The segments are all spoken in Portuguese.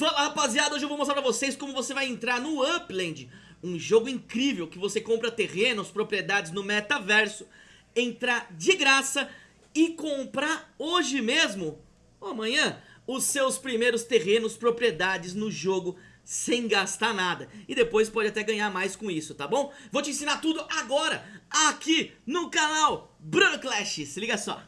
Fala rapaziada, hoje eu vou mostrar pra vocês como você vai entrar no Upland Um jogo incrível que você compra terrenos, propriedades no metaverso Entrar de graça e comprar hoje mesmo, ou amanhã, os seus primeiros terrenos, propriedades no jogo sem gastar nada. E depois pode até ganhar mais com isso, tá bom? Vou te ensinar tudo agora, aqui no canal Bruno Clash, se liga só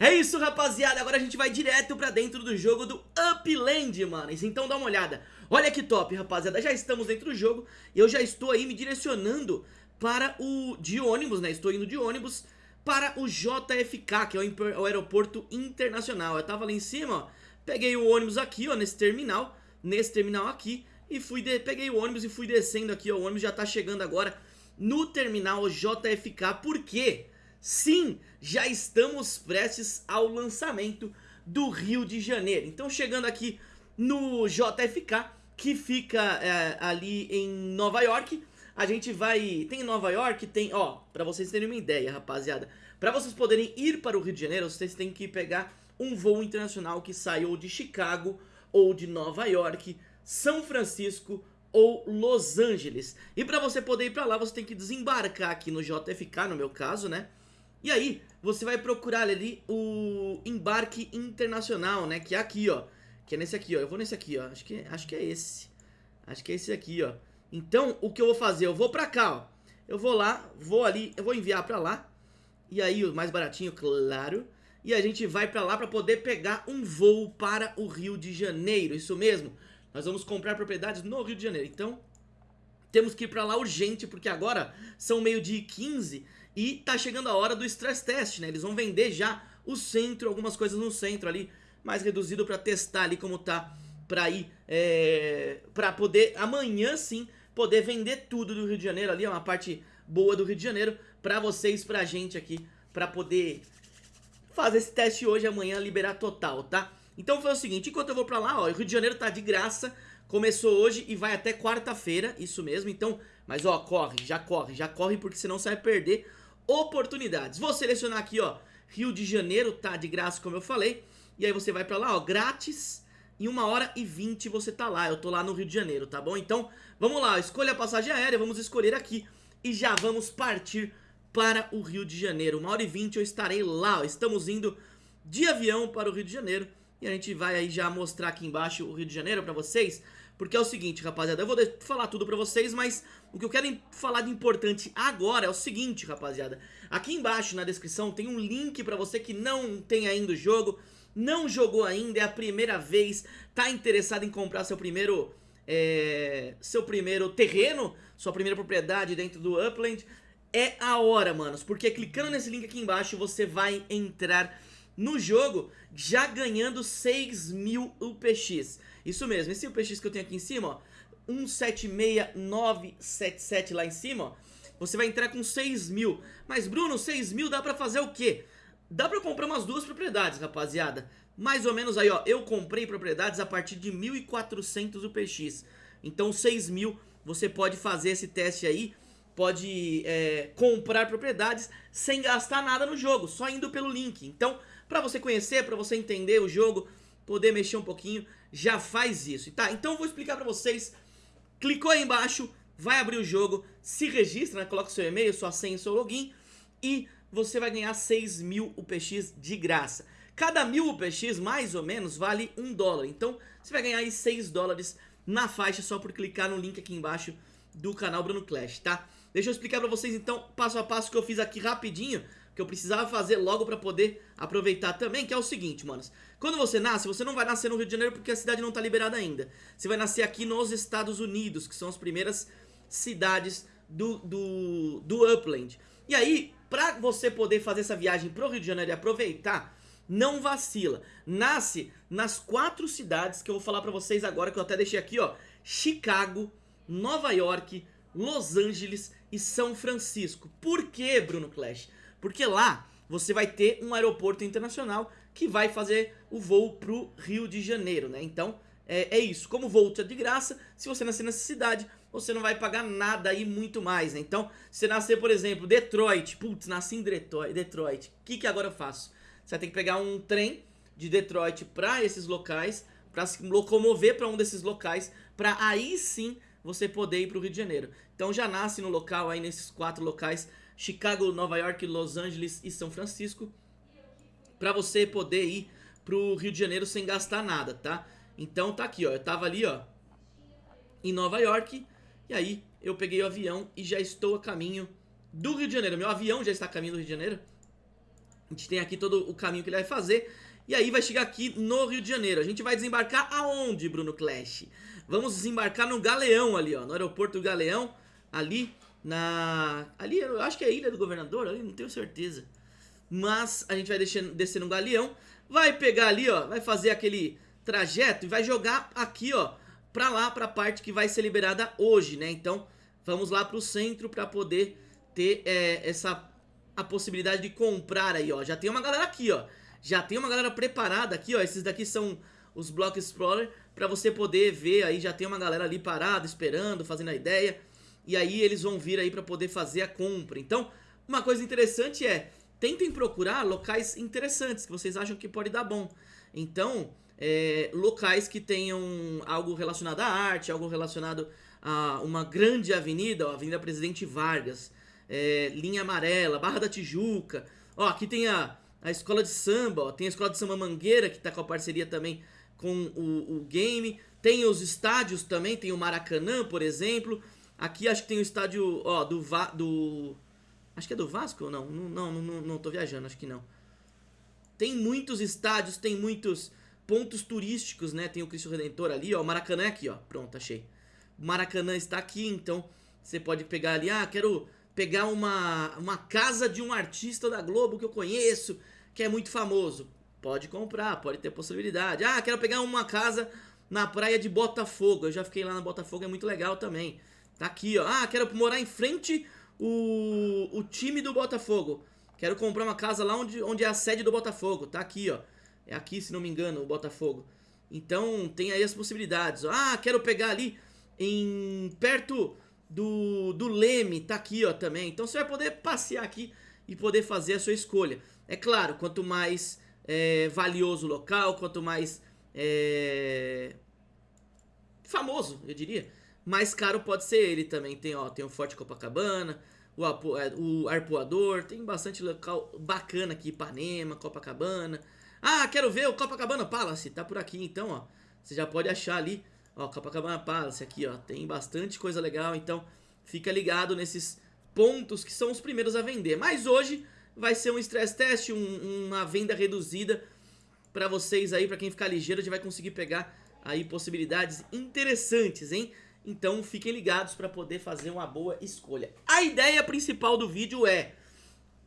É isso rapaziada, agora a gente vai direto pra dentro do jogo do Upland, manos Então dá uma olhada, olha que top rapaziada, já estamos dentro do jogo E eu já estou aí me direcionando para o de ônibus, né, estou indo de ônibus Para o JFK, que é o, aeroporto internacional. Eu tava lá em cima, ó, peguei o ônibus aqui, ó, nesse terminal Nesse terminal aqui E fui de... peguei o ônibus e fui descendo aqui, ó, o ônibus já tá chegando agora no terminal JFK Por quê? Sim, já estamos prestes ao lançamento do Rio de Janeiro. Então chegando aqui no JFK, que fica é, ali em Nova York, a gente vai... Tem Nova York, tem... Ó, pra vocês terem uma ideia, rapaziada. Pra vocês poderem ir para o Rio de Janeiro, vocês têm que pegar um voo internacional que saiu de Chicago ou de Nova York, São Francisco ou Los Angeles. E pra você poder ir pra lá, você tem que desembarcar aqui no JFK, no meu caso, né? E aí, você vai procurar ali o embarque internacional, né? Que é aqui, ó. Que é nesse aqui, ó. Eu vou nesse aqui, ó. Acho que, acho que é esse. Acho que é esse aqui, ó. Então, o que eu vou fazer? Eu vou pra cá, ó. Eu vou lá, vou ali, eu vou enviar pra lá. E aí, o mais baratinho, claro. E a gente vai pra lá pra poder pegar um voo para o Rio de Janeiro. Isso mesmo. Nós vamos comprar propriedades no Rio de Janeiro. Então, temos que ir pra lá urgente, porque agora são meio dia 15 e tá chegando a hora do stress test, né? Eles vão vender já o centro, algumas coisas no centro ali, mais reduzido pra testar ali como tá, pra ir, é, pra poder amanhã sim, poder vender tudo do Rio de Janeiro ali, é uma parte boa do Rio de Janeiro, pra vocês, pra gente aqui, pra poder fazer esse teste hoje, amanhã liberar total, tá? Então foi o seguinte, enquanto eu vou pra lá, ó, o Rio de Janeiro tá de graça, começou hoje e vai até quarta-feira, isso mesmo, então, mas ó, corre, já corre, já corre porque senão você vai perder oportunidades. Vou selecionar aqui, ó, Rio de Janeiro, tá de graça, como eu falei. E aí você vai pra lá, ó, grátis. Em 1 hora e 20 você tá lá, eu tô lá no Rio de Janeiro, tá bom? Então, vamos lá, escolha a passagem aérea, vamos escolher aqui. E já vamos partir para o Rio de Janeiro. 1 hora e 20 eu estarei lá, ó, estamos indo de avião para o Rio de Janeiro. E a gente vai aí já mostrar aqui embaixo o Rio de Janeiro pra vocês. Porque é o seguinte, rapaziada, eu vou falar tudo pra vocês, mas o que eu quero falar de importante agora é o seguinte, rapaziada. Aqui embaixo na descrição tem um link pra você que não tem ainda o jogo, não jogou ainda, é a primeira vez, tá interessado em comprar seu primeiro, é, seu primeiro terreno, sua primeira propriedade dentro do Upland. É a hora, manos, porque clicando nesse link aqui embaixo você vai entrar no jogo, já ganhando 6 mil UPX. Isso mesmo, esse UPX que eu tenho aqui em cima, ó, 176977 lá em cima, ó, você vai entrar com 6 mil. Mas Bruno, 6 mil dá pra fazer o quê? Dá pra comprar umas duas propriedades, rapaziada. Mais ou menos aí, ó, eu comprei propriedades a partir de 1.400 UPX. Então 6 mil, você pode fazer esse teste aí, pode é, comprar propriedades sem gastar nada no jogo, só indo pelo link. Então Pra você conhecer, pra você entender o jogo, poder mexer um pouquinho, já faz isso. Tá, então eu vou explicar pra vocês. Clicou aí embaixo, vai abrir o jogo, se registra, né, coloca seu e-mail, sua senha e seu login e você vai ganhar 6 mil UPX de graça. Cada mil UPX, mais ou menos, vale 1 dólar. Então, você vai ganhar aí 6 dólares na faixa só por clicar no link aqui embaixo do canal Bruno Clash, tá? Deixa eu explicar pra vocês, então, passo a passo que eu fiz aqui rapidinho que eu precisava fazer logo pra poder aproveitar também, que é o seguinte, manos. Quando você nasce, você não vai nascer no Rio de Janeiro porque a cidade não tá liberada ainda. Você vai nascer aqui nos Estados Unidos, que são as primeiras cidades do, do, do Upland. E aí, pra você poder fazer essa viagem pro Rio de Janeiro e aproveitar, não vacila. Nasce nas quatro cidades que eu vou falar pra vocês agora, que eu até deixei aqui, ó. Chicago, Nova York, Los Angeles e São Francisco. Por que, Bruno Clash? Porque lá você vai ter um aeroporto internacional que vai fazer o voo pro Rio de Janeiro, né? Então, é, é isso. Como o voo é de graça, se você nascer nessa cidade, você não vai pagar nada aí muito mais, né? Então, se nascer, por exemplo, Detroit, putz, nasci em Detroit, Detroit, o que que agora eu faço? Você vai ter que pegar um trem de Detroit para esses locais, para se locomover para um desses locais, para aí sim você poder ir para o Rio de Janeiro. Então já nasce no local aí nesses quatro locais, Chicago, Nova York, Los Angeles e São Francisco, para você poder ir para o Rio de Janeiro sem gastar nada, tá? Então tá aqui, ó, eu tava ali, ó, em Nova York, e aí eu peguei o avião e já estou a caminho do Rio de Janeiro. Meu avião já está a caminho do Rio de Janeiro. A gente tem aqui todo o caminho que ele vai fazer. E aí vai chegar aqui no Rio de Janeiro. A gente vai desembarcar aonde, Bruno Clash? Vamos desembarcar no Galeão ali, ó. No aeroporto Galeão. Ali na... Ali, eu acho que é a Ilha do Governador, ali, não tenho certeza. Mas a gente vai descer, descer no Galeão. Vai pegar ali, ó. Vai fazer aquele trajeto e vai jogar aqui, ó. Pra lá, pra parte que vai ser liberada hoje, né? Então, vamos lá pro centro pra poder ter é, essa... A possibilidade de comprar aí, ó. Já tem uma galera aqui, ó. Já tem uma galera preparada aqui, ó. Esses daqui são os Block Explorer. Pra você poder ver aí, já tem uma galera ali parada, esperando, fazendo a ideia. E aí eles vão vir aí pra poder fazer a compra. Então, uma coisa interessante é... Tentem procurar locais interessantes, que vocês acham que pode dar bom. Então, é, locais que tenham algo relacionado à arte, algo relacionado a uma grande avenida, ó, Avenida Presidente Vargas, é, Linha Amarela, Barra da Tijuca. Ó, aqui tem a a escola de samba, ó, tem a escola de samba Mangueira, que tá com a parceria também com o, o game. Tem os estádios também, tem o Maracanã, por exemplo. Aqui acho que tem o estádio, ó, do... Va do acho que é do Vasco ou não? Não, não, não, não tô viajando, acho que não. Tem muitos estádios, tem muitos pontos turísticos, né? Tem o Cristo Redentor ali, ó, o Maracanã é aqui, ó. Pronto, achei. O Maracanã está aqui, então você pode pegar ali, ah, quero pegar uma, uma casa de um artista da Globo que eu conheço, que é muito famoso. Pode comprar, pode ter possibilidade. Ah, quero pegar uma casa na praia de Botafogo. Eu já fiquei lá na Botafogo, é muito legal também. Tá aqui, ó. Ah, quero morar em frente o, o time do Botafogo. Quero comprar uma casa lá onde, onde é a sede do Botafogo. Tá aqui, ó. É aqui, se não me engano, o Botafogo. Então, tem aí as possibilidades. Ah, quero pegar ali em perto do, do Leme tá aqui, ó, também. Então você vai poder passear aqui e poder fazer a sua escolha. É claro, quanto mais é, valioso o local, quanto mais é, famoso, eu diria, mais caro pode ser ele também. Tem, ó, tem o Forte Copacabana, o, é, o Arpoador, tem bastante local bacana aqui, Ipanema, Copacabana. Ah, quero ver o Copacabana Palace, tá por aqui então, ó. Você já pode achar ali Ó, Copacabana Palace aqui, ó, tem bastante coisa legal, então fica ligado nesses pontos que são os primeiros a vender. Mas hoje vai ser um stress test, um, uma venda reduzida para vocês aí, para quem ficar ligeiro, a gente vai conseguir pegar aí possibilidades interessantes, hein? Então fiquem ligados para poder fazer uma boa escolha. A ideia principal do vídeo é,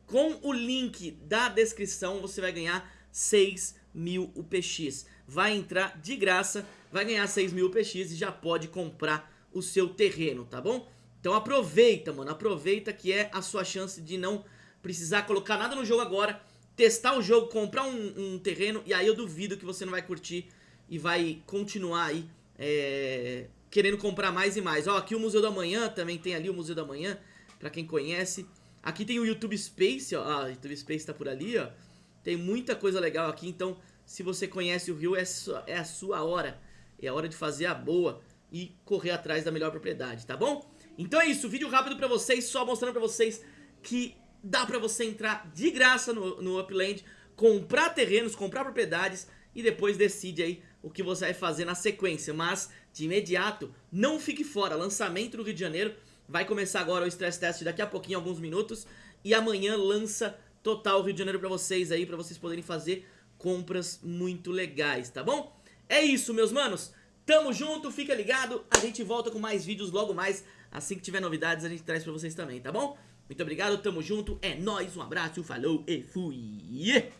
com o link da descrição você vai ganhar 6 mil UPX. Vai entrar de graça vai ganhar 6 mil PX e já pode comprar o seu terreno, tá bom? Então aproveita, mano, aproveita que é a sua chance de não precisar colocar nada no jogo agora, testar o jogo, comprar um, um terreno e aí eu duvido que você não vai curtir e vai continuar aí é, querendo comprar mais e mais. Ó, aqui o Museu da Manhã, também tem ali o Museu da Manhã, pra quem conhece. Aqui tem o YouTube Space, ó, ah, o YouTube Space tá por ali, ó. Tem muita coisa legal aqui, então se você conhece o Rio, é, é a sua hora é hora de fazer a boa e correr atrás da melhor propriedade, tá bom? Então é isso, vídeo rápido pra vocês, só mostrando pra vocês que dá pra você entrar de graça no, no Upland, comprar terrenos, comprar propriedades e depois decide aí o que você vai fazer na sequência. Mas, de imediato, não fique fora, lançamento no Rio de Janeiro, vai começar agora o Stress Test daqui a pouquinho, alguns minutos, e amanhã lança total Rio de Janeiro pra vocês aí, pra vocês poderem fazer compras muito legais, tá bom? É isso, meus manos. Tamo junto, fica ligado. A gente volta com mais vídeos logo mais. Assim que tiver novidades, a gente traz pra vocês também, tá bom? Muito obrigado, tamo junto, é nóis, um abraço, falou e fui!